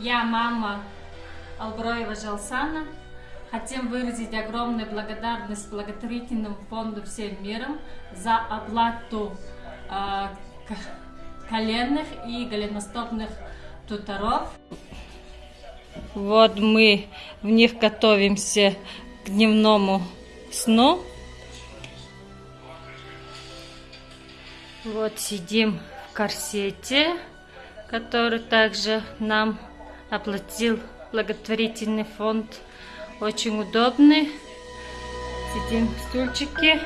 Я мама Алброева Жалсана. Хотим выразить огромную благодарность благотворительному фонду «Всем миром» за оплату э, коленных и голеностопных туторов. Вот мы в них готовимся к дневному сну. Вот сидим в корсете, который также нам оплатил благотворительный фонд. Очень удобный. Сидим в стульчике.